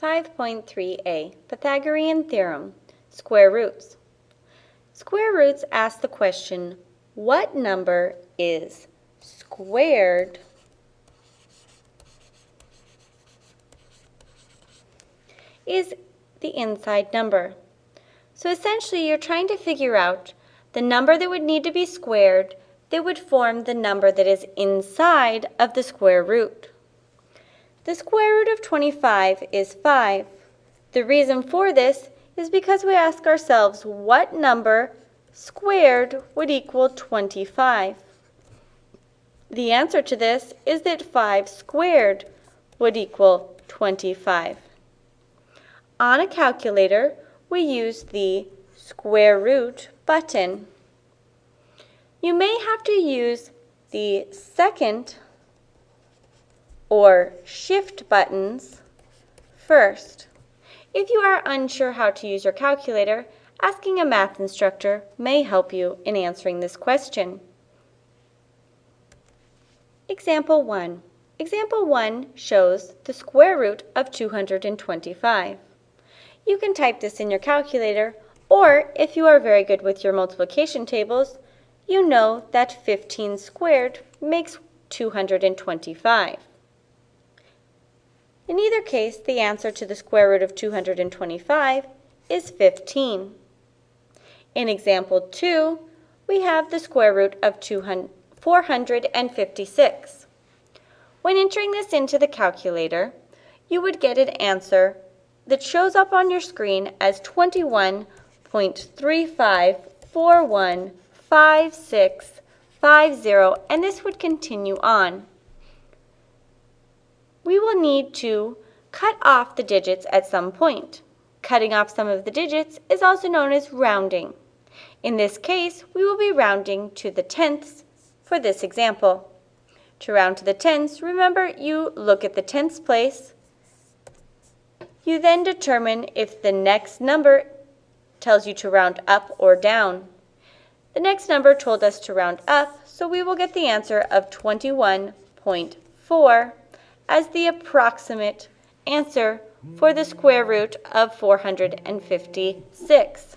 5.3a, Pythagorean Theorem, Square Roots. Square roots ask the question, what number is squared is the inside number. So essentially you're trying to figure out the number that would need to be squared that would form the number that is inside of the square root. The square root of 25 is 5. The reason for this is because we ask ourselves what number squared would equal 25. The answer to this is that 5 squared would equal 25. On a calculator, we use the square root button. You may have to use the second or shift buttons first. If you are unsure how to use your calculator, asking a math instructor may help you in answering this question. Example 1. Example 1 shows the square root of 225. You can type this in your calculator, or if you are very good with your multiplication tables, you know that 15 squared makes 225. In either case, the answer to the square root of 225 is 15. In example 2, we have the square root of 456. When entering this into the calculator, you would get an answer that shows up on your screen as 21.35415650, and this would continue on need to cut off the digits at some point. Cutting off some of the digits is also known as rounding. In this case, we will be rounding to the tenths for this example. To round to the tenths, remember you look at the tenths place. You then determine if the next number tells you to round up or down. The next number told us to round up, so we will get the answer of 21.4 as the approximate answer for the square root of 456.